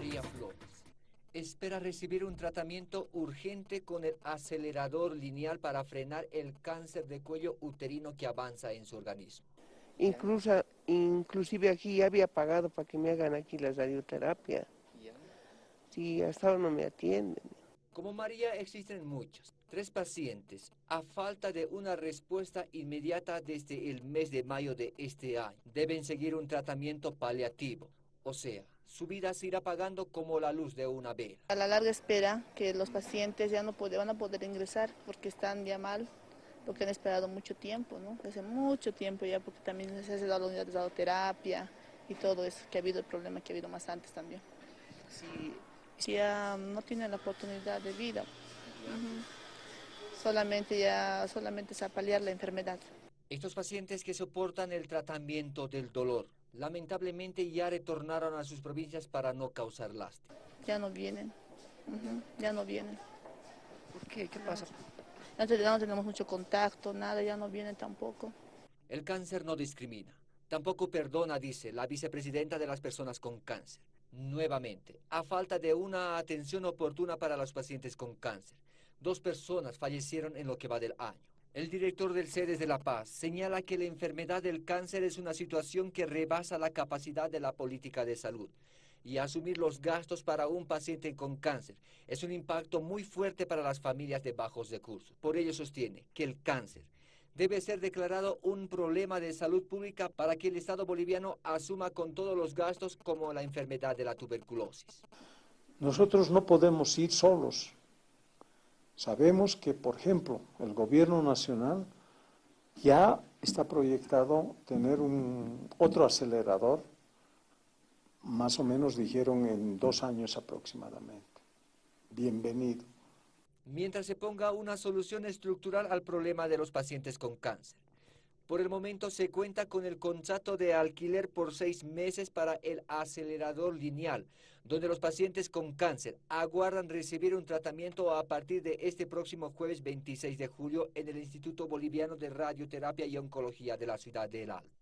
María Flores espera recibir un tratamiento urgente con el acelerador lineal para frenar el cáncer de cuello uterino que avanza en su organismo. Incluso, inclusive aquí ya había pagado para que me hagan aquí la radioterapia. Sí, hasta ahora no me atienden. Como María existen muchos, tres pacientes, a falta de una respuesta inmediata desde el mes de mayo de este año, deben seguir un tratamiento paliativo, o sea, su vida se irá pagando como la luz de una vela. A la larga espera que los pacientes ya no van a poder ingresar porque están ya mal, porque han esperado mucho tiempo, ¿no? Hace mucho tiempo ya, porque también se ha dado la unidad de radioterapia y todo eso, que ha habido el problema que ha habido más antes también. Si, ya no tienen la oportunidad de vida, solamente ya, solamente es a paliar la enfermedad. Estos pacientes que soportan el tratamiento del dolor, lamentablemente ya retornaron a sus provincias para no causar lástima. Ya no vienen, ya no vienen. ¿Por qué? ¿Qué pasa? Ya no tenemos mucho contacto, nada, ya no vienen tampoco. El cáncer no discrimina, tampoco perdona, dice la vicepresidenta de las personas con cáncer. Nuevamente, a falta de una atención oportuna para los pacientes con cáncer, dos personas fallecieron en lo que va del año. El director del CEDES de La Paz señala que la enfermedad del cáncer es una situación que rebasa la capacidad de la política de salud y asumir los gastos para un paciente con cáncer es un impacto muy fuerte para las familias de bajos recursos. Por ello sostiene que el cáncer debe ser declarado un problema de salud pública para que el Estado boliviano asuma con todos los gastos como la enfermedad de la tuberculosis. Nosotros no podemos ir solos. Sabemos que, por ejemplo, el gobierno nacional ya está proyectado tener un, otro acelerador, más o menos dijeron en dos años aproximadamente. Bienvenido. Mientras se ponga una solución estructural al problema de los pacientes con cáncer. Por el momento se cuenta con el contrato de alquiler por seis meses para el acelerador lineal, donde los pacientes con cáncer aguardan recibir un tratamiento a partir de este próximo jueves 26 de julio en el Instituto Boliviano de Radioterapia y Oncología de la ciudad de El Alto.